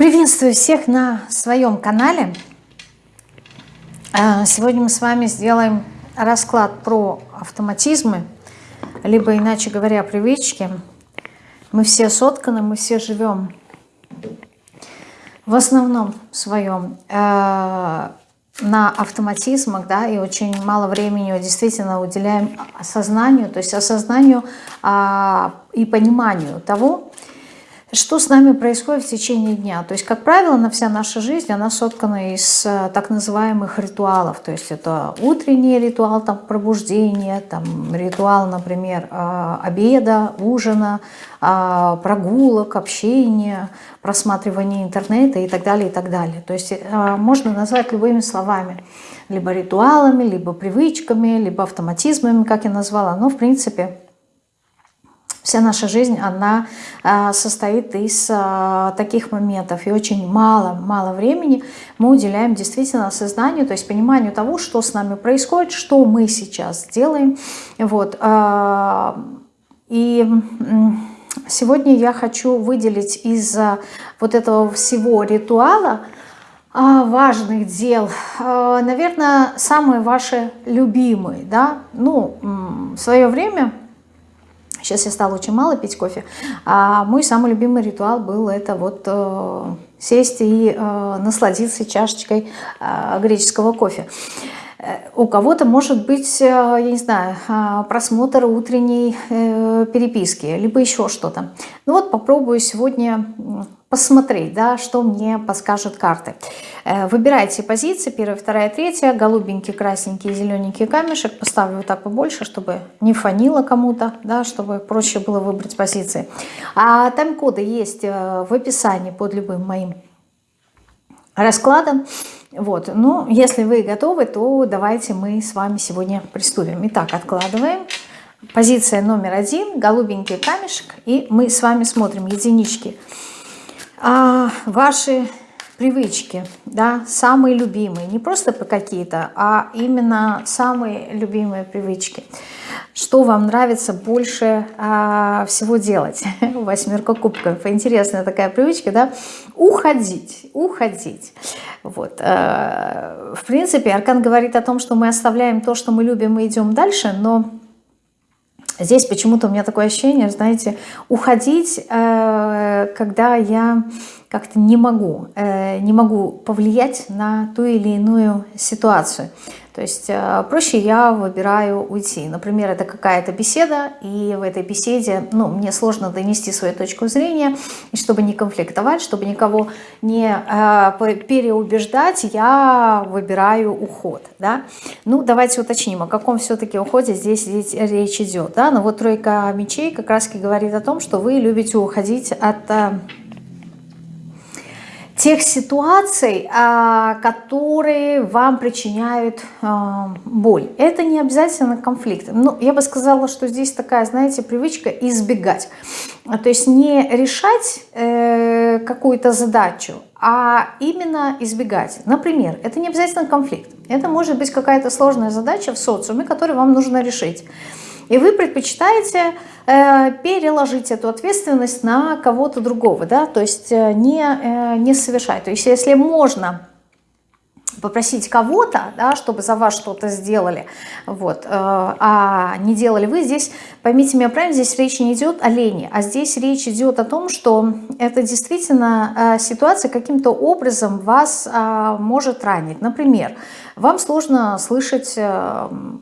Приветствую всех на своем канале. А, сегодня мы с вами сделаем расклад про автоматизмы, либо, иначе говоря, привычки. Мы все сотканы, мы все живем в основном своем э, на автоматизмах, да, и очень мало времени действительно уделяем осознанию, то есть осознанию э, и пониманию того, что с нами происходит в течение дня? То есть, как правило, на вся наша жизнь, она соткана из э, так называемых ритуалов. То есть, это утренний ритуал там, пробуждения, там, ритуал, например, э, обеда, ужина, э, прогулок, общения, просматривания интернета и так далее, и так далее. То есть, можно назвать любыми словами. Либо ритуалами, либо привычками, либо автоматизмами, как я назвала. Но, в принципе, Вся наша жизнь, она а, состоит из а, таких моментов. И очень мало-мало времени мы уделяем действительно осознанию, то есть пониманию того, что с нами происходит, что мы сейчас делаем. Вот. А, и сегодня я хочу выделить из вот этого всего ритуала важных дел, наверное, самые ваши любимые. Да? Ну, в свое время Сейчас я стала очень мало пить кофе. А мой самый любимый ритуал был это вот э, сесть и э, насладиться чашечкой э, греческого кофе. Э, у кого-то может быть, э, я не знаю, э, просмотр утренней переписки, либо еще что-то. Ну вот попробую сегодня посмотреть, да, что мне подскажут карты. Выбирайте позиции, первая, вторая, третья, голубенький, красненький, зелененький камешек. Поставлю вот так побольше, чтобы не фанило кому-то, да, чтобы проще было выбрать позиции. А тайм-коды есть в описании под любым моим раскладом. Вот, ну, если вы готовы, то давайте мы с вами сегодня приступим. Итак, откладываем. Позиция номер один, голубенький камешек, и мы с вами смотрим единички. А, ваши привычки, да, самые любимые, не просто по какие-то, а именно самые любимые привычки. Что вам нравится больше а, всего делать? Восьмерка кубков. Интересная такая привычка, да? Уходить, уходить. Вот. А, в принципе, Аркан говорит о том, что мы оставляем то, что мы любим, и идем дальше, но здесь почему-то у меня такое ощущение, знаете, уходить, а, когда я как-то не могу, э, не могу повлиять на ту или иную ситуацию. То есть э, проще я выбираю уйти. Например, это какая-то беседа, и в этой беседе ну, мне сложно донести свою точку зрения, и чтобы не конфликтовать, чтобы никого не э, переубеждать, я выбираю уход. Да? Ну, давайте уточним, о каком все-таки уходе здесь, речь идет. Да? Ну вот тройка мечей как раз говорит о том, что вы любите уходить от тех ситуаций, а, которые вам причиняют а, боль. Это не обязательно конфликт. Ну, я бы сказала, что здесь такая, знаете, привычка избегать. То есть не решать э, какую-то задачу, а именно избегать. Например, это не обязательно конфликт. Это может быть какая-то сложная задача в социуме, которую вам нужно решить. И вы предпочитаете э, переложить эту ответственность на кого-то другого, да, то есть э, не, э, не совершать. То есть если можно попросить кого-то, да, чтобы за вас что-то сделали, вот, э, а не делали вы, здесь, поймите меня правильно, здесь речь не идет о лени, а здесь речь идет о том, что это действительно э, ситуация каким-то образом вас э, может ранить. Например, вам сложно слышать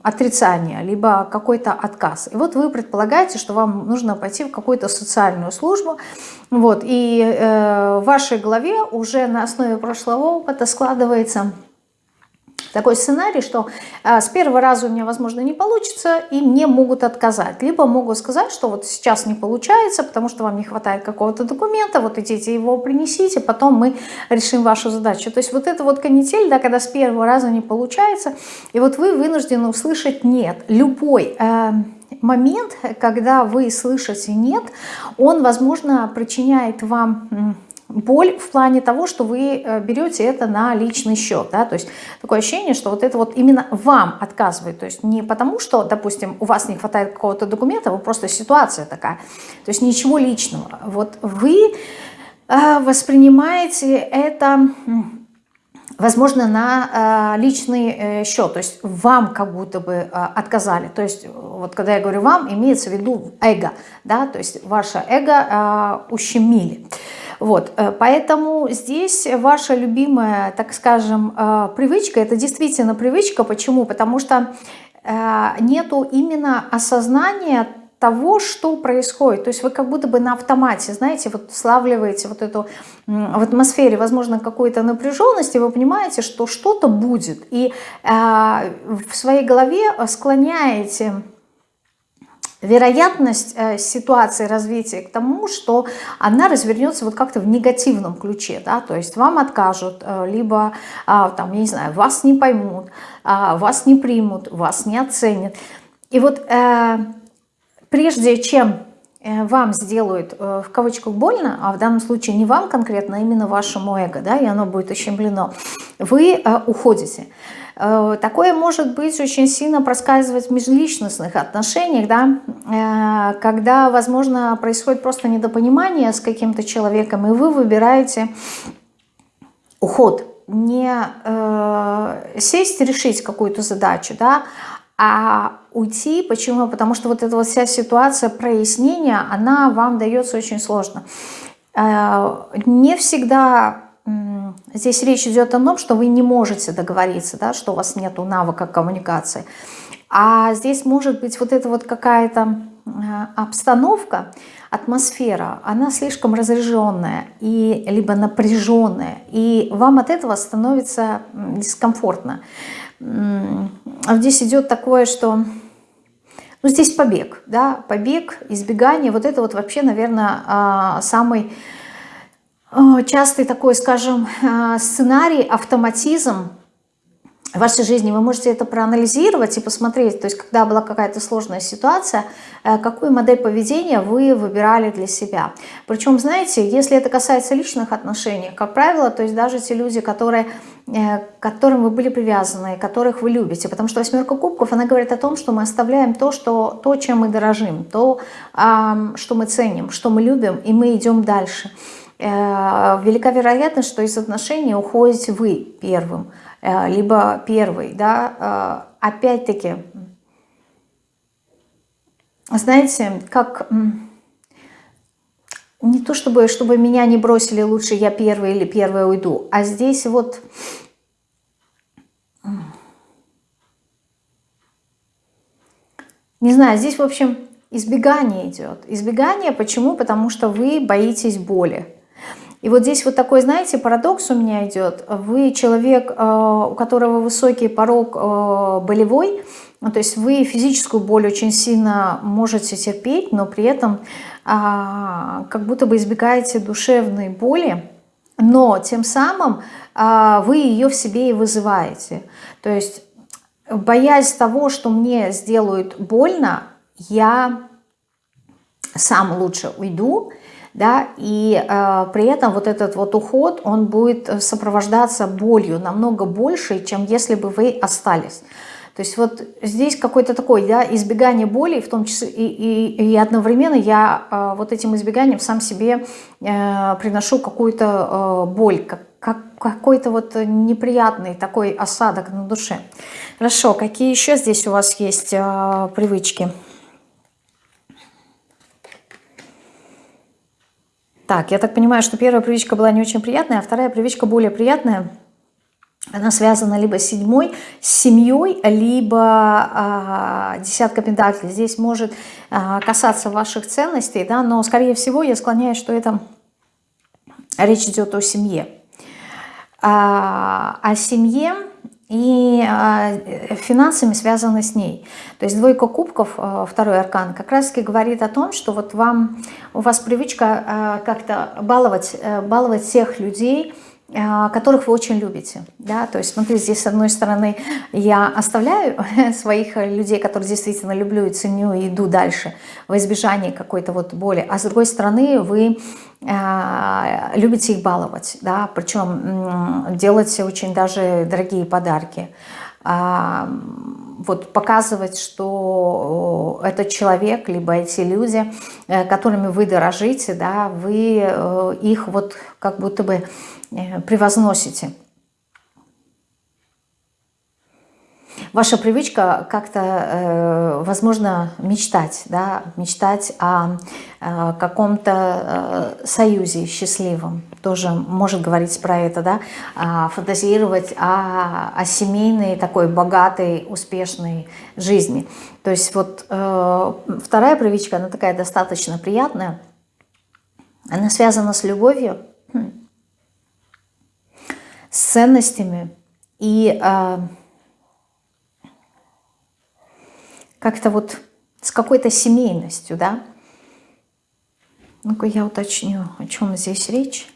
отрицание, либо какой-то отказ. И вот вы предполагаете, что вам нужно пойти в какую-то социальную службу, вот, и в вашей голове уже на основе прошлого опыта складывается такой сценарий, что э, с первого раза у меня, возможно, не получится, и мне могут отказать. Либо могут сказать, что вот сейчас не получается, потому что вам не хватает какого-то документа, вот идите его принесите, потом мы решим вашу задачу. То есть вот это вот канитель, да, когда с первого раза не получается, и вот вы вынуждены услышать «нет». Любой э, момент, когда вы слышите «нет», он, возможно, причиняет вам боль в плане того, что вы э, берете это на личный счет, да, то есть такое ощущение, что вот это вот именно вам отказывает, то есть не потому, что, допустим, у вас не хватает какого-то документа, вы просто ситуация такая, то есть ничего личного, вот вы э, воспринимаете это возможно, на э, личный счет, то есть вам как будто бы отказали. То есть вот когда я говорю вам, имеется в виду эго, да, то есть ваше эго ущемили. Вот, поэтому здесь ваша любимая, так скажем, привычка, это действительно привычка. Почему? Потому что нету именно осознания того, что происходит. То есть вы как будто бы на автомате, знаете, вот славливаете вот эту в атмосфере, возможно, какой-то напряженности, вы понимаете, что что-то будет. И э, в своей голове склоняете вероятность э, ситуации развития к тому, что она развернется вот как-то в негативном ключе, да, то есть вам откажут, э, либо, э, там, я не знаю, вас не поймут, э, вас не примут, вас не оценят. И вот э, прежде чем вам сделают в кавычках больно, а в данном случае не вам конкретно, а именно вашему эго, да, и оно будет ущемлено, вы уходите. Такое может быть очень сильно проскальзывать в межличностных отношениях, да, когда, возможно, происходит просто недопонимание с каким-то человеком, и вы выбираете уход, не э, сесть решить какую-то задачу, да, а уйти, почему? Потому что вот эта вот вся ситуация прояснения, она вам дается очень сложно. Э, не всегда здесь речь идет о том, что вы не можете договориться, да, что у вас нет навыка коммуникации. А здесь может быть вот эта вот какая-то э, обстановка, атмосфера, она слишком разряженная и либо напряженная, и вам от этого становится дискомфортно. А здесь идет такое, что... Ну, здесь побег, да, побег, избегание. Вот это вот вообще, наверное, а, самый а, частый такой, скажем, а, сценарий, автоматизм в вашей жизни, вы можете это проанализировать и посмотреть, то есть когда была какая-то сложная ситуация, э, какую модель поведения вы выбирали для себя. Причем, знаете, если это касается личных отношений, как правило, то есть даже те люди, которые, э, к которым вы были привязаны, которых вы любите, потому что восьмерка кубков, она говорит о том, что мы оставляем то, что, то чем мы дорожим, то, что мы ценим, что мы любим, и мы идем дальше. Э, велика вероятность, что из отношений уходите вы первым, Э, либо первый, да, э, опять-таки, знаете, как не то чтобы, чтобы меня не бросили, лучше я первый или первая уйду, а здесь вот не знаю, здесь, в общем, избегание идет. Избегание почему? Потому что вы боитесь боли. И вот здесь вот такой, знаете, парадокс у меня идет. Вы человек, э, у которого высокий порог э, болевой, то есть вы физическую боль очень сильно можете терпеть, но при этом а, как будто бы избегаете душевной боли, но тем самым а, вы ее в себе и вызываете. То есть боясь того, что мне сделают больно, я сам лучше уйду, да, и э, при этом вот этот вот уход, он будет сопровождаться болью намного больше, чем если бы вы остались. То есть вот здесь какой-то такой да, избегание боли, в том числе и, и, и одновременно я э, вот этим избеганием сам себе э, приношу какую-то э, боль, как, как, какой-то вот неприятный такой осадок на душе. Хорошо, какие еще здесь у вас есть э, привычки? Так, я так понимаю, что первая привычка была не очень приятная, а вторая привычка более приятная. Она связана либо с седьмой, с семьей, либо а, десятка пентаклей. Здесь может а, касаться ваших ценностей, да, но, скорее всего, я склоняюсь, что это речь идет о семье. А, о семье и э, финансами связаны с ней. То есть двойка кубков, э, второй аркан, как раз таки говорит о том, что вот вам, у вас привычка э, как-то баловать, баловать всех людей, которых вы очень любите. Да? То есть, смотрите, здесь с одной стороны я оставляю своих людей, которых действительно люблю и ценю, и иду дальше во избежание какой-то вот боли, а с другой стороны вы а, любите их баловать, да, причем делать очень даже дорогие подарки. А, вот показывать, что этот человек, либо эти люди, которыми вы дорожите, да, вы их вот как будто бы превозносите. Ваша привычка как-то, э, возможно, мечтать, да, мечтать о, о каком-то э, союзе счастливом, тоже может говорить про это, да, а, фантазировать о, о семейной такой богатой, успешной жизни. То есть вот э, вторая привычка, она такая достаточно приятная, она связана с любовью, с ценностями и как-то вот с какой-то семейностью, да. Ну-ка я уточню, о чем здесь речь.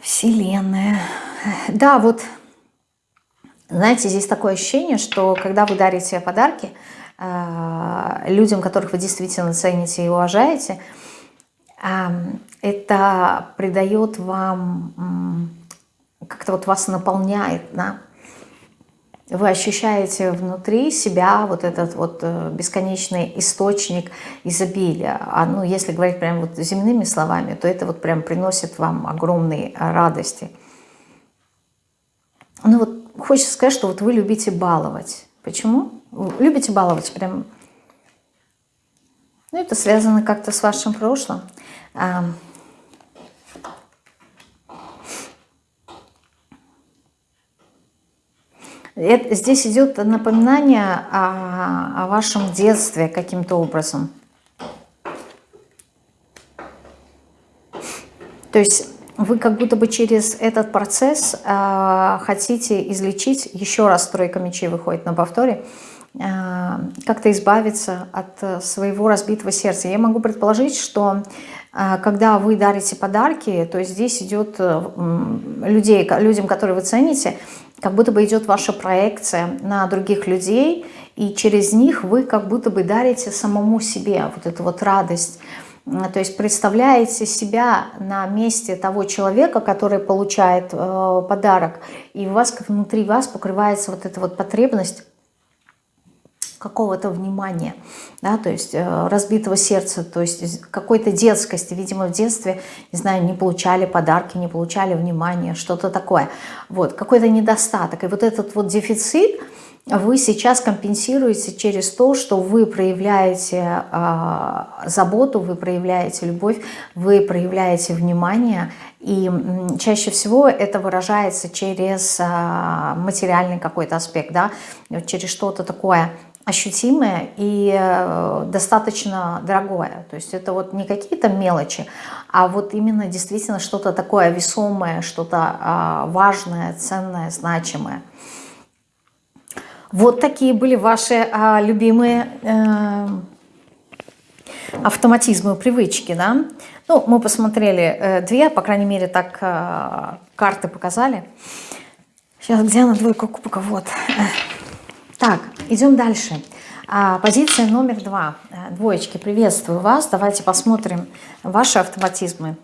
Вселенная. Да, вот, знаете, здесь такое ощущение, что когда вы дарите подарки э, людям, которых вы действительно цените и уважаете, э, это придает вам, как-то вот вас наполняет, да, вы ощущаете внутри себя вот этот вот э, бесконечный источник изобилия. А ну, если говорить прям вот земными словами, то это вот прям приносит вам огромные радости. Ну вот хочется сказать, что вот вы любите баловать. Почему? Любите баловать прям... Ну, это связано как-то с вашим прошлым. Здесь идет напоминание о, о вашем детстве каким-то образом. То есть вы как будто бы через этот процесс э, хотите излечить, еще раз тройка мечей выходит на повторе, как-то избавиться от своего разбитого сердца. Я могу предположить, что э, когда вы дарите подарки, то здесь идет э, людей, людям, которые вы цените, как будто бы идет ваша проекция на других людей, и через них вы как будто бы дарите самому себе вот эту вот радость. То есть представляете себя на месте того человека, который получает э, подарок, и у вас как внутри вас покрывается вот эта вот потребность какого-то внимания, да, то есть э, разбитого сердца, то есть какой-то детскости. Видимо, в детстве, не знаю, не получали подарки, не получали внимания, что-то такое. Вот, какой-то недостаток. И вот этот вот дефицит вы сейчас компенсируете через то, что вы проявляете э, заботу, вы проявляете любовь, вы проявляете внимание, и чаще всего это выражается через э, материальный какой-то аспект, да, через что-то такое ощутимое и э, достаточно дорогое. То есть это вот не какие-то мелочи, а вот именно действительно что-то такое весомое, что-то а, важное, ценное, значимое. Вот такие были ваши а, любимые э, автоматизмы, привычки, да? Ну, мы посмотрели э, две, по крайней мере, так карты показали. Сейчас, где она, двойка кубка? Вот. Так, идем дальше. А, позиция номер два. Э, двоечки, приветствую вас. Давайте посмотрим ваши автоматизмы,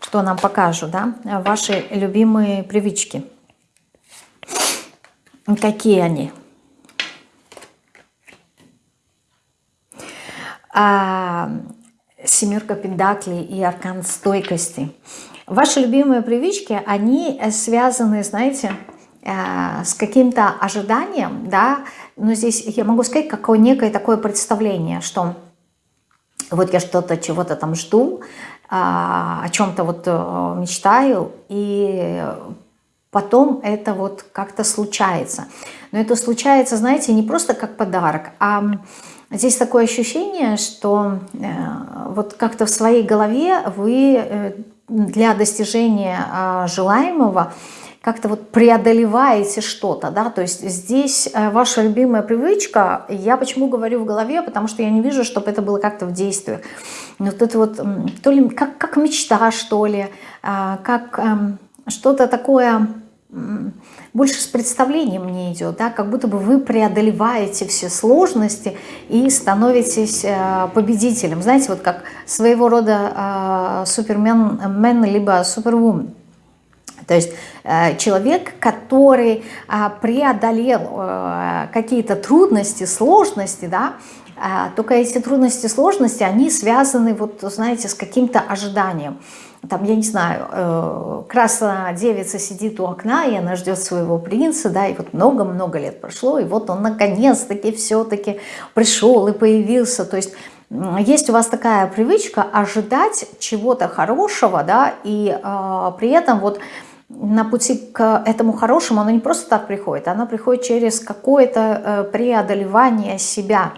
что нам покажут, да? Ваши любимые привычки. Какие они? А, семерка пентаклей и аркан стойкости. Ваши любимые привычки, они связаны, знаете, Э, с каким-то ожиданием, да, но здесь я могу сказать, какое некое такое представление, что вот я что-то, чего-то там жду, а, о чем-то вот э, мечтаю, и потом это вот как-то случается. Но это случается, знаете, не просто как подарок, а здесь такое ощущение, что э, вот как-то в своей голове вы для достижения желаемого как-то вот преодолеваете что-то, да, то есть здесь э, ваша любимая привычка, я почему говорю в голове, потому что я не вижу, чтобы это было как-то в действиях. Вот это вот, то ли как, как мечта, что ли, а, как эм, что-то такое больше с представлением мне идет, да, как будто бы вы преодолеваете все сложности и становитесь э, победителем. Знаете, вот как своего рода э, супермен, либо супервумен. То есть э, человек, который а, преодолел э, какие-то трудности, сложности, да, а, только эти трудности, сложности, они связаны, вот, знаете, с каким-то ожиданием. Там, я не знаю, э, красная девица сидит у окна, и она ждет своего принца, да, и вот много-много лет прошло, и вот он наконец-таки все-таки пришел и появился. То есть есть у вас такая привычка ожидать чего-то хорошего, да, и э, при этом вот на пути к этому хорошему оно не просто так приходит, оно приходит через какое-то э, преодолевание себя.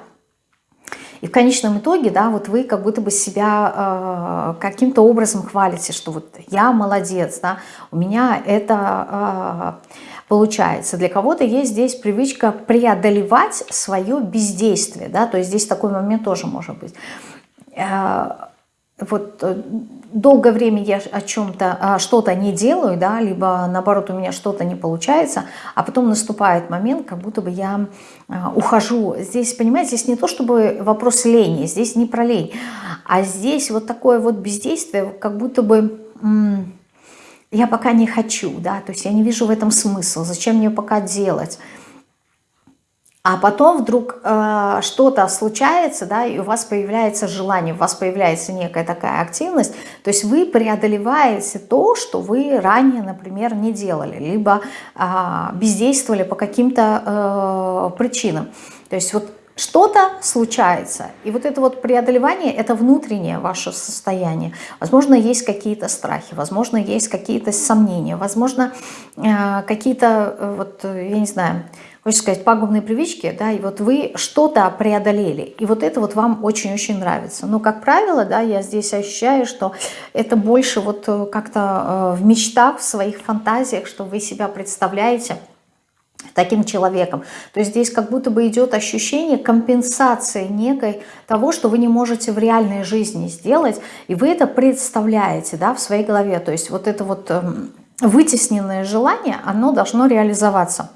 И в конечном итоге, да, вот вы как будто бы себя э, каким-то образом хвалите, что вот я молодец, да, у меня это э, получается. Для кого-то есть здесь привычка преодолевать свое бездействие, да, то есть здесь такой момент тоже может быть. Э, вот э, долгое время я о чем-то, а, что-то не делаю, да, либо наоборот у меня что-то не получается, а потом наступает момент, как будто бы я а, ухожу. Здесь, понимаете, здесь не то чтобы вопрос лени, здесь не про лень, а здесь вот такое вот бездействие, как будто бы я пока не хочу, да, то есть я не вижу в этом смысла, зачем мне пока делать. А потом вдруг э, что-то случается, да, и у вас появляется желание, у вас появляется некая такая активность, то есть вы преодолеваете то, что вы ранее, например, не делали, либо э, бездействовали по каким-то э, причинам. То есть вот что-то случается, и вот это вот преодолевание – это внутреннее ваше состояние. Возможно, есть какие-то страхи, возможно, есть какие-то сомнения, возможно, э, какие-то, э, вот, я не знаю, хочется сказать, пагубные привычки, да, и вот вы что-то преодолели, и вот это вот вам очень-очень нравится. Но, как правило, да, я здесь ощущаю, что это больше вот э, как-то э, в мечтах, в своих фантазиях, что вы себя представляете таким человеком. То есть здесь как будто бы идет ощущение компенсации некой того, что вы не можете в реальной жизни сделать, и вы это представляете, да, в своей голове. То есть вот это вот эм, вытесненное желание, оно должно реализоваться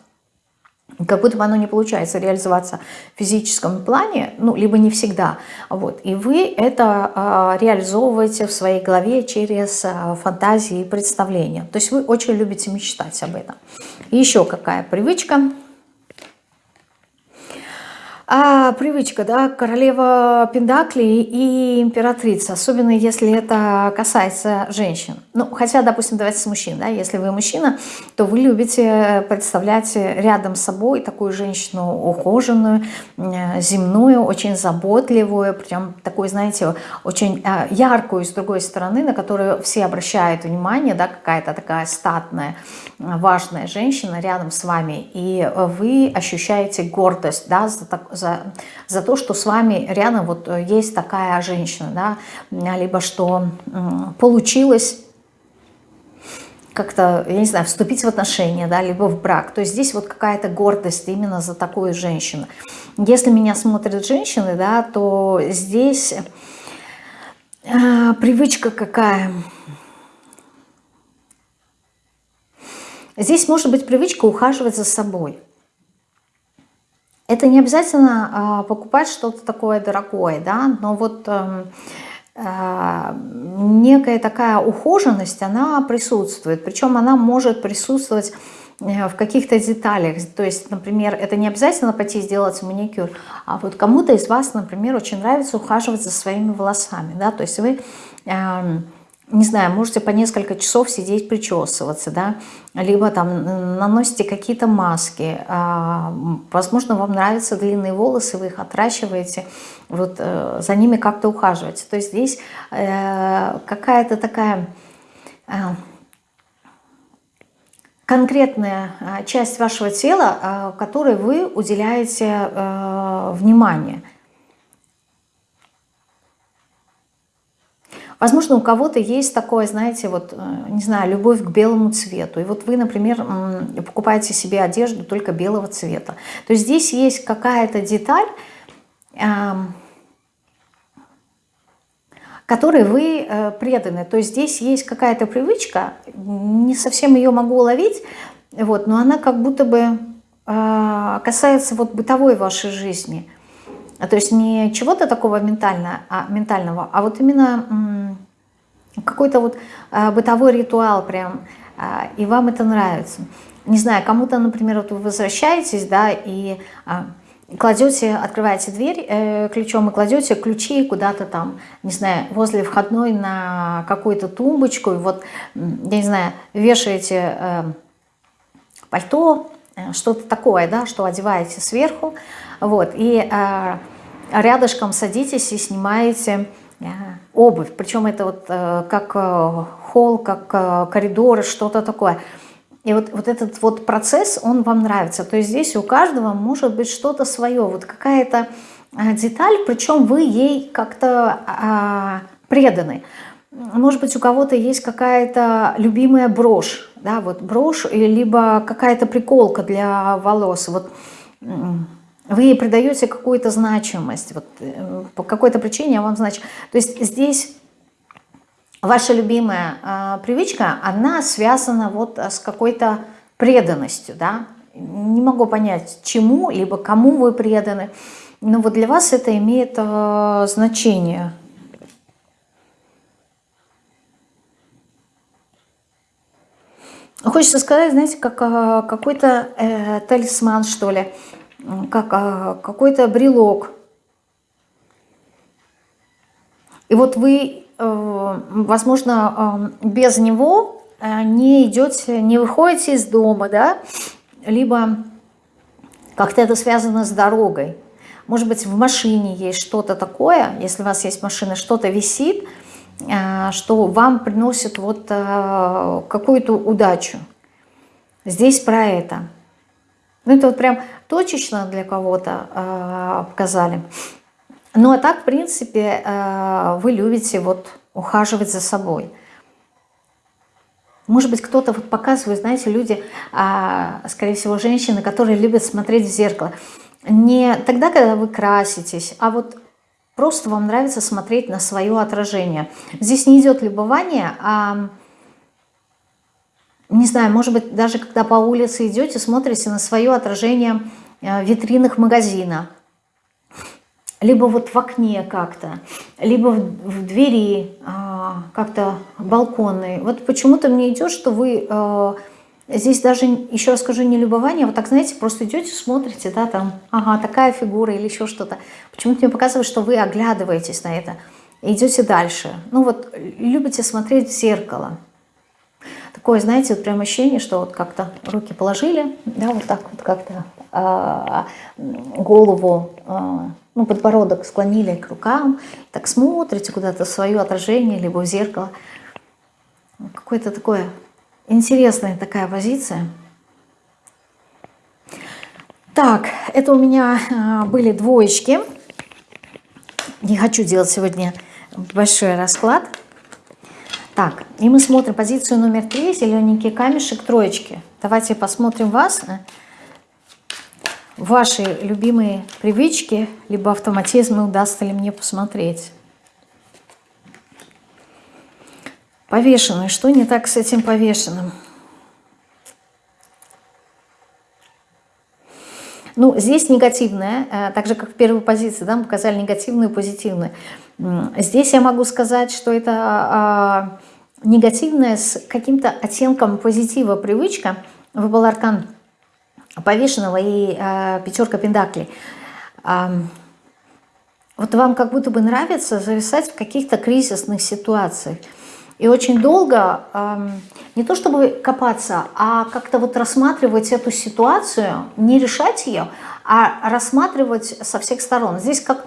как будто бы оно не получается реализоваться в физическом плане, ну, либо не всегда. Вот. И вы это э, реализовываете в своей голове через э, фантазии и представления. То есть вы очень любите мечтать об этом. И еще какая привычка – а, привычка, да, королева Пендакли и императрица, особенно если это касается женщин. Ну, хотя, допустим, давайте с мужчин, да, если вы мужчина, то вы любите представлять рядом с собой такую женщину ухоженную, земную, очень заботливую, прям такую, знаете, очень а, яркую, с другой стороны, на которую все обращают внимание, да, какая-то такая статная, важная женщина рядом с вами, и вы ощущаете гордость, да, за, за, за то, что с вами рядом вот э, есть такая женщина, да, либо что получилось как-то, я не знаю, вступить в отношения, да, либо в брак. То есть здесь вот какая-то гордость именно за такую женщину. Если меня смотрят женщины, да, то здесь э, привычка какая? Здесь может быть привычка ухаживать за собой. Это не обязательно а, покупать что-то такое дорогое, да, но вот эм, а, некая такая ухоженность, она присутствует. Причем она может присутствовать э, в каких-то деталях. То есть, например, это не обязательно пойти сделать маникюр, а вот кому-то из вас, например, очень нравится ухаживать за своими волосами, да, то есть вы эм, не знаю, можете по несколько часов сидеть причесываться, да, либо там наносите какие-то маски, а, возможно, вам нравятся длинные волосы, вы их отращиваете, вот э, за ними как-то ухаживаете. То есть здесь э, какая-то такая э, конкретная часть вашего тела, которой вы уделяете внимание – Возможно, у кого-то есть такое, знаете, вот, э, не знаю, любовь к белому цвету. И вот вы, например, покупаете себе одежду только белого цвета. То есть здесь есть какая-то деталь, которой вы э, преданы. То есть здесь есть какая-то привычка, не совсем ее могу уловить, вот, но она как будто бы э, касается вот бытовой вашей жизни – то есть не чего-то такого ментально, а, ментального, а вот именно какой-то вот а, бытовой ритуал прям, а, и вам это нравится. Не знаю, кому-то, например, вот вы возвращаетесь, да, и а, кладете, открываете дверь э, ключом и кладете ключи куда-то там, не знаю, возле входной на какую-то тумбочку, и вот, я не знаю, вешаете э, пальто, э, что-то такое, да, что одеваете сверху, вот, и рядышком садитесь и снимаете обувь, причем это вот э, как э, холл, как э, коридор, что-то такое – и вот, вот этот вот процесс, он вам нравится. То есть здесь у каждого может быть что-то свое, вот какая-то деталь, причем вы ей как-то а, преданы. Может быть, у кого-то есть какая-то любимая брошь, да, вот брошь, либо какая-то приколка для волос. Вот вы придаете какую-то значимость, вот э, по какой-то причине вам значит. То есть здесь ваша любимая э, привычка, она связана вот с какой-то преданностью, да, не могу понять, чему, либо кому вы преданы, но вот для вас это имеет э, значение. Хочется сказать, знаете, как э, какой-то э, талисман, что ли, как э, какой-то брелок. И вот вы Э, возможно, э, без него э, не идете, не выходите из дома, да, либо как-то это связано с дорогой. Может быть, в машине есть что-то такое, если у вас есть машина, что-то висит, что вам приносит вот какую-то удачу. Здесь про это. Ну, это вот прям точечно для кого-то показали. Ну а так, в принципе, э, вы любите вот ухаживать за собой. Может быть, кто-то вот показывает, знаете, люди, а, скорее всего, женщины, которые любят смотреть в зеркало. Не тогда, когда вы краситесь, а вот просто вам нравится смотреть на свое отражение. Здесь не идет любование, а, не знаю, может быть, даже когда по улице идете, смотрите на свое отражение э, в витринах магазина – либо вот в окне как-то, либо в, двери а, как-то балконные. Вот почему-то мне идет, что вы а, здесь даже, еще раз скажу, не любование, а вот так, знаете, просто идете, смотрите, да, там, ага, такая фигура или еще что-то. Почему-то мне показывает, что вы оглядываетесь на это идете дальше. Ну вот, любите смотреть в зеркало. Такое, знаете, вот прям ощущение, что вот как-то руки положили, да, вот так вот как-то а, голову а, ну, подбородок склонили к рукам, так смотрите куда-то свое отражение, либо в зеркало. Какое-то такое интересная такая позиция. Так, это у меня а, были двоечки. Не хочу делать сегодня большой расклад. Так, и мы смотрим позицию номер три, зелененький камешек, троечки. Давайте посмотрим вас ваши любимые привычки, либо автоматизмы удастся ли мне посмотреть. Повешенный. Что не так с этим повешенным? Ну, здесь негативное, э, так же, как в первой позиции, да, мы показали негативную и позитивную. Здесь я могу сказать, что это а, негативная с каким-то оттенком позитива привычка. Выпал аркан повешенного и э, пятерка пендаклей. Э, вот вам как будто бы нравится зависать в каких-то кризисных ситуациях. И очень долго, э, не то чтобы копаться, а как-то вот рассматривать эту ситуацию, не решать ее, а рассматривать со всех сторон. Здесь как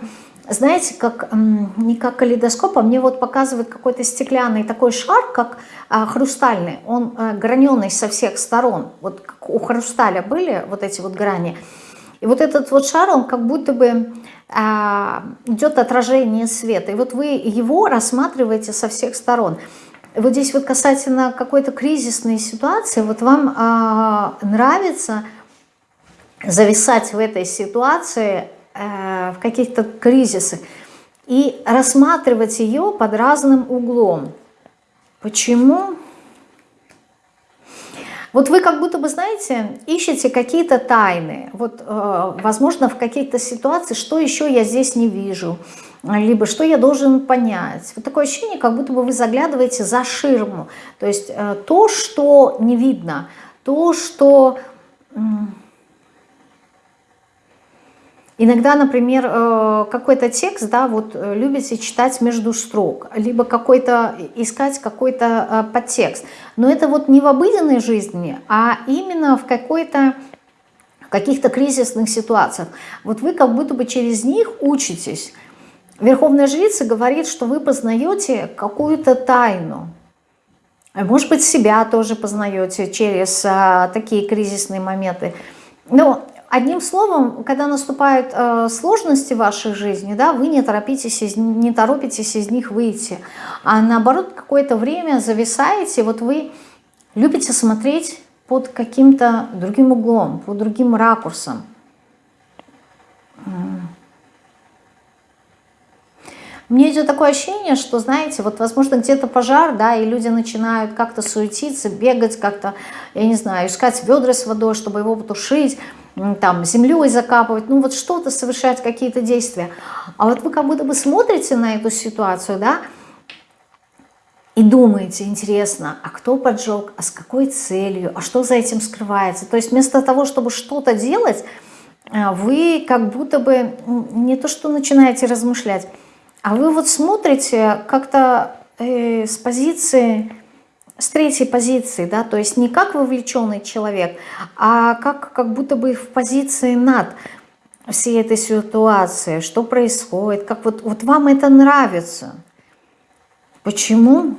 знаете, как, не как калейдоскоп, а мне вот показывает какой-то стеклянный такой шар, как а, хрустальный. Он а, граненый со всех сторон. Вот как у хрусталя были вот эти вот грани. И вот этот вот шар, он как будто бы а, идет отражение света. И вот вы его рассматриваете со всех сторон. Вот здесь вот касательно какой-то кризисной ситуации, вот вам а, нравится зависать в этой ситуации Э, в каких-то кризисах и рассматривать ее под разным углом. Почему? Вот вы как будто бы, знаете, ищете какие-то тайны. Вот, э, возможно, в каких-то ситуациях, что еще я здесь не вижу. либо что я должен понять. Вот такое ощущение, как будто бы вы заглядываете за ширму. То есть э, то, что не видно, то, что... Иногда, например, э, какой-то текст, да, вот э, любите читать между строк, либо какой-то искать какой-то подтекст. Но это вот не в обыденной жизни, а именно в какой-то каких-то кризисных ситуациях. Вот вы как будто бы через них учитесь. Верховная жрица говорит, что вы познаете какую-то тайну. Может быть, себя тоже познаете через а, такие кризисные моменты. Но одним словом, когда наступают э, сложности в вашей жизни, да, вы не торопитесь, из, не торопитесь из них выйти, а наоборот какое-то время зависаете, вот вы любите смотреть под каким-то другим углом, под другим ракурсом. Мне идет такое ощущение, что, знаете, вот, возможно, где-то пожар, да, и люди начинают как-то суетиться, бегать, как-то, я не знаю, искать ведра с водой, чтобы его потушить, там, землей закапывать, ну, вот что-то совершать, какие-то действия. А вот вы как будто бы смотрите на эту ситуацию, да, и думаете, интересно, а кто поджег, а с какой целью, а что за этим скрывается. То есть вместо того, чтобы что-то делать, э, вы как будто бы не то что начинаете размышлять, а вы вот смотрите как-то э, с позиции, с третьей позиции, да, то есть не как вовлеченный человек, а как, как будто бы в позиции над всей этой ситуации, что происходит, как вот, вот вам это нравится. Почему?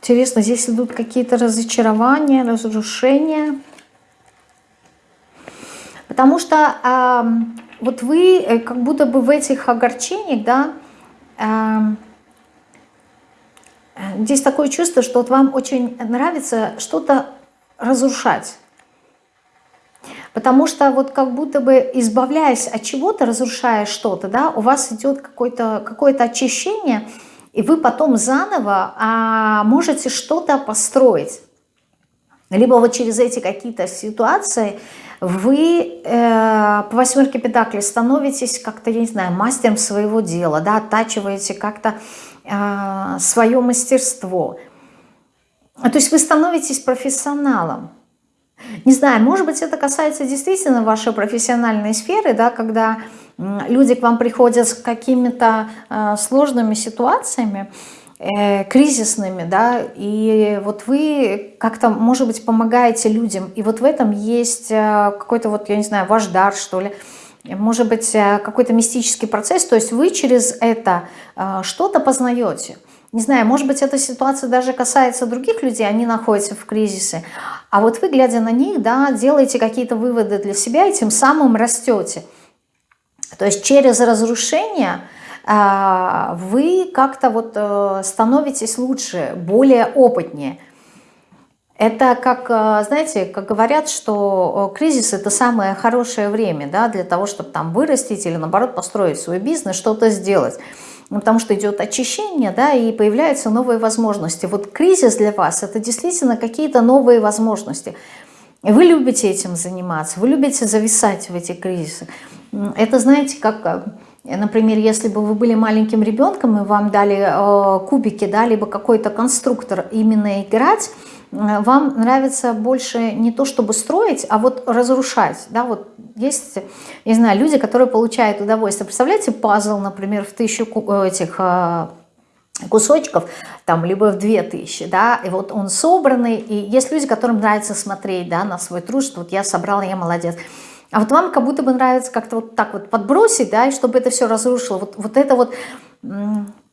Интересно, здесь идут какие-то разочарования, разрушения. Потому что э, вот вы э, как будто бы в этих огорчениях, да, э, здесь такое чувство, что вот вам очень нравится что-то разрушать. Потому что вот как будто бы избавляясь от чего-то, разрушая что-то, да, у вас идет какое-то какое, -то, очищение, и вы потом заново а, можете что-то построить. Либо вот через эти какие-то ситуации вы э, по восьмерке педаклей становитесь как-то, я не знаю, мастером своего дела, да, оттачиваете как-то э, свое мастерство. То есть вы становитесь профессионалом. Не знаю, может быть, это касается действительно вашей профессиональной сферы, да, когда люди к вам приходят с какими-то э, сложными ситуациями, кризисными, да, и вот вы как-то, может быть, помогаете людям, и вот в этом есть э, какой-то вот, я не знаю, ваш дар, что ли, может быть, э, какой-то мистический процесс, то есть вы через это э, что-то познаете. Не знаю, может быть, эта ситуация даже касается других людей, они находятся в кризисе, а вот вы, глядя на них, да, делаете какие-то выводы для себя и тем самым растете. То есть через разрушение вы как-то вот э, становитесь лучше, более опытнее. Это как, э, знаете, как говорят, что э, кризис это самое хорошее время да, для того, чтобы там вырастить или наоборот построить свой бизнес, что-то сделать. Ну, потому что идет очищение, да, и появляются новые возможности. Вот кризис для вас это действительно какие-то новые возможности. Вы любите этим заниматься, вы любите зависать в эти кризисы. Это, знаете, как, например, если бы вы были маленьким ребенком и вам дали э, кубики, да, либо какой-то конструктор именно играть, э, вам нравится больше не то, чтобы строить, а вот разрушать. Да, вот есть, не знаю, люди, которые получают удовольствие. Представляете, пазл, например, в тысячу этих кусочков, там, либо в 2000, да, и вот он собранный, и есть люди, которым нравится смотреть, да, на свой труд, что вот я собрала, я молодец. А вот вам как будто бы нравится как-то вот так вот подбросить, да, и чтобы это все разрушило. Вот, вот это вот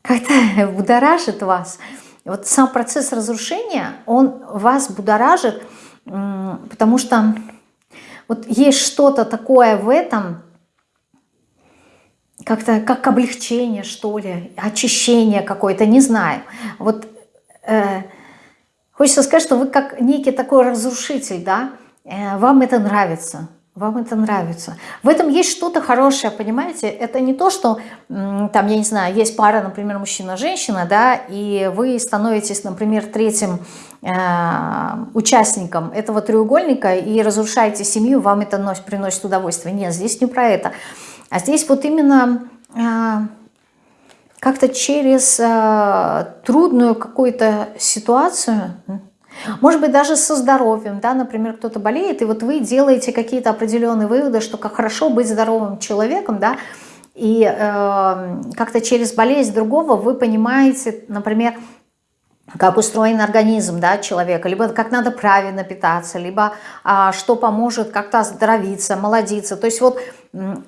как-то будоражит вас. Вот сам процесс разрушения, он вас будоражит, потому что вот есть что-то такое в этом, как-то как облегчение, что ли, очищение какое-то, не знаю. Вот э, хочется сказать, что вы как некий такой разрушитель, да, э, вам это нравится. Вам это нравится. В этом есть что-то хорошее, понимаете? Это не то, что, там, я не знаю, есть пара, например, мужчина-женщина, да, и вы становитесь, например, третьим э, участником этого треугольника и разрушаете семью, вам это носит, приносит удовольствие. Нет, здесь не про это. А здесь вот именно... Э, как-то через э, трудную какую-то ситуацию, может быть, даже со здоровьем, да, например, кто-то болеет, и вот вы делаете какие-то определенные выводы, что как хорошо быть здоровым человеком, да, и э, как-то через болезнь другого вы понимаете, например, как устроен организм да, человека, либо как надо правильно питаться, либо а, что поможет как-то оздоровиться, молодиться. То есть вот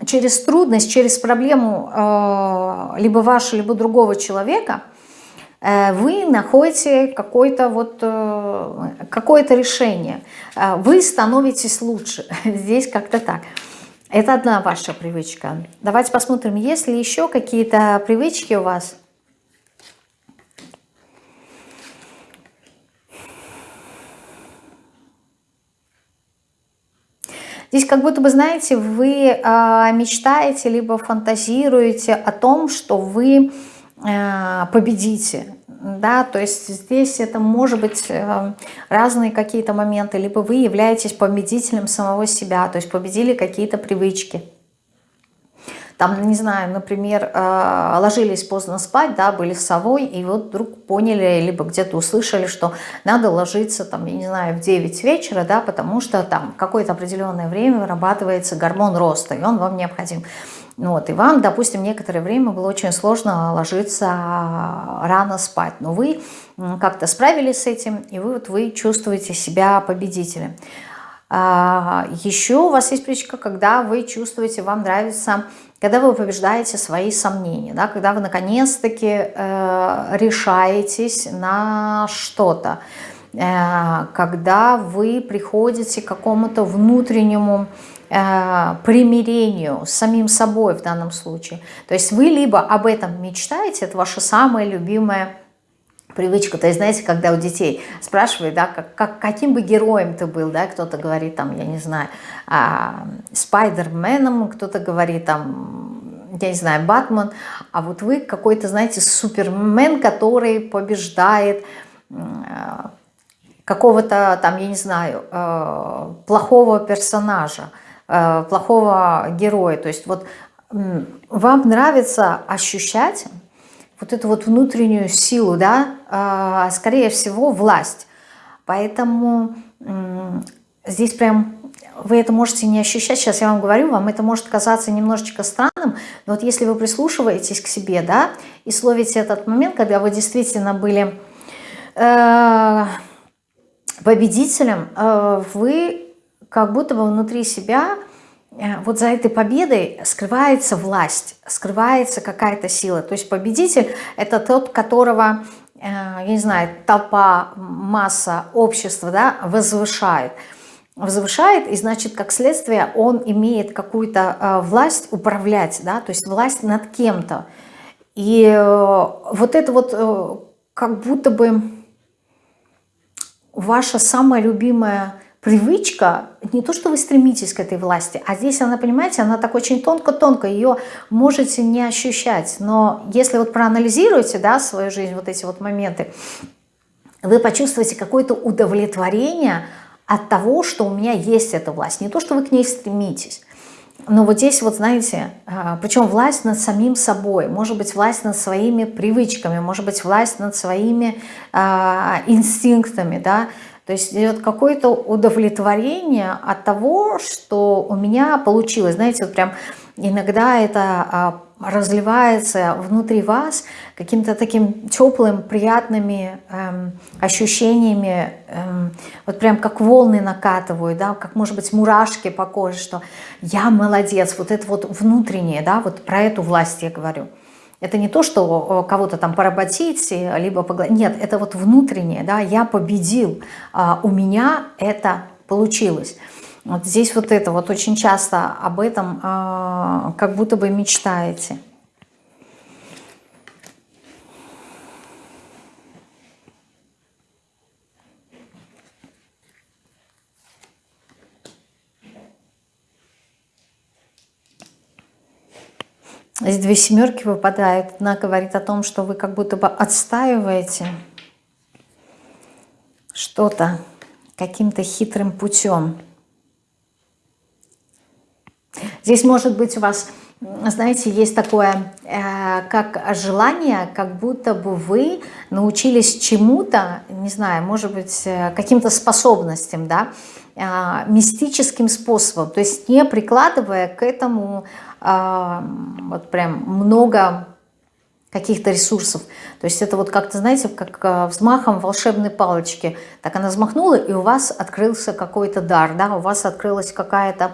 через трудность, через проблему э, либо вашего, либо другого человека – вы находите какое-то вот, э, какое-то решение. Э, вы становитесь лучше. Здесь как-то так. Это одна ваша привычка. Давайте посмотрим, есть ли еще какие-то привычки у вас. Здесь как будто бы, знаете, вы э, мечтаете, либо фантазируете о том, что вы Э, победите. Да, то есть здесь это может быть э, разные какие-то моменты. Либо вы являетесь победителем самого себя, то есть победили какие-то привычки. Там, не знаю, например, э, ложились поздно спать, да, были с совой, и вот вдруг поняли, либо где-то услышали, что надо ложиться, там, я не знаю, в 9 вечера, да, потому что там какое-то определенное время вырабатывается гормон роста, и он вам необходим. Вот, и вам, допустим, некоторое время было очень сложно ложиться рано спать, но вы как-то справились с этим, и вы, вот, вы чувствуете себя победителем. А, еще у вас есть привычка, когда вы чувствуете, вам нравится, когда вы побеждаете свои сомнения, да, когда вы наконец-таки э, решаетесь на что-то, э, когда вы приходите к какому-то внутреннему примирению с самим собой в данном случае. То есть вы либо об этом мечтаете, это ваша самая любимая привычка. То есть, знаете, когда у детей спрашивают, да, как, как, каким бы героем ты был, да, кто-то говорит, там, я не знаю, а, Спайдерменом, кто-то говорит, там, я не знаю, Батман, а вот вы какой-то, знаете, супермен, который побеждает э, какого-то, там, я не знаю, э, плохого персонажа. Э, плохого героя. То есть вот вам нравится ощущать вот эту вот внутреннюю силу, да, а, скорее всего, власть. Поэтому здесь прям вы это можете не ощущать, сейчас я вам говорю, вам это может казаться немножечко странным, но вот если вы прислушиваетесь к себе, да, и словите этот момент, когда вы действительно были э, победителем, э, вы как будто бы внутри себя, э, вот за этой победой скрывается власть, скрывается какая-то сила. То есть победитель – это тот, которого, э, я не знаю, толпа, масса, общество да, возвышает. Возвышает, и значит, как следствие, он имеет какую-то э, власть управлять, да, то есть власть над кем-то. И вот это вот как будто бы ваша самая любимая привычка, не то, что вы стремитесь к этой власти, а здесь она, понимаете, она так очень тонко-тонко, ее можете не ощущать. Но если вот проанализируете, да, свою жизнь, вот эти вот моменты, вы почувствуете какое-то удовлетворение от того, что у меня есть эта власть. Не то, что вы к ней стремитесь. Но вот здесь вот, знаете, а, причем власть над самим собой, может быть, власть над своими привычками, может быть, власть над своими э, инстинктами, да, то есть идет какое-то удовлетворение от того, что у меня получилось. Знаете, вот прям иногда это а, разливается внутри вас каким-то таким теплым, приятными эм, ощущениями, эм, вот прям как волны накатывают, да, как, может быть, мурашки по коже, что я молодец, вот это вот внутреннее, да, вот про эту власть я говорю. Это не то, что кого-то там поработить, либо погладить. Нет, это вот внутреннее, да, я победил, а у меня это получилось. Вот здесь вот это, вот очень часто об этом а, как будто бы мечтаете. Здесь две семерки выпадают. Она говорит о том, что вы как будто бы отстаиваете что-то каким-то хитрым путем. Здесь может быть у вас, знаете, есть такое, э, как желание, как будто бы вы научились чему-то, не знаю, может быть, э, каким-то способностям, да, э, мистическим способом, то есть не прикладывая к этому вот прям много каких-то ресурсов. То есть это вот как-то, знаете, как э, взмахом волшебной палочки. Так она взмахнула, и у вас открылся какой-то дар, да, у вас открылась какая-то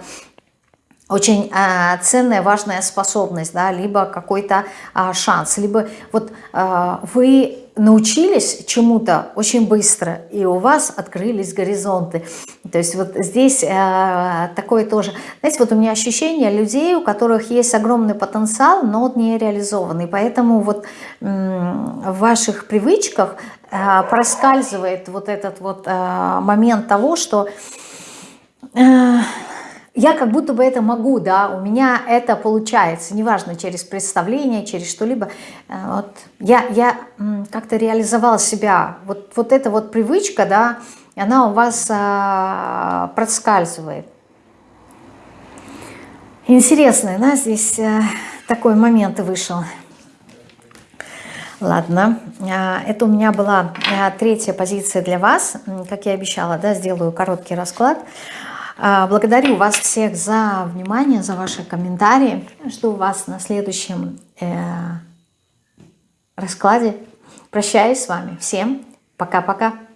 очень э, ценная, важная способность, да, либо какой-то э, шанс, либо вот э, вы научились чему-то очень быстро, и у вас открылись горизонты. То есть вот здесь э, такое тоже, знаете, вот у меня ощущение людей, у которых есть огромный потенциал, но он не реализованный, поэтому вот в ваших привычках э, проскальзывает вот этот вот э, момент того, что... Э, я как будто бы это могу, да, у меня это получается, неважно, через представление, через что-либо. Э, вот я, я как-то реализовала себя. Вот, вот эта вот привычка, да, она у вас а, проскальзывает. Интересный, да, здесь а, такой момент вышел. Ладно, это у меня была третья позиция для вас. Как я обещала, да, сделаю короткий расклад. Благодарю вас всех за внимание, за ваши комментарии. Жду вас на следующем э, раскладе. Прощаюсь с вами. Всем пока-пока.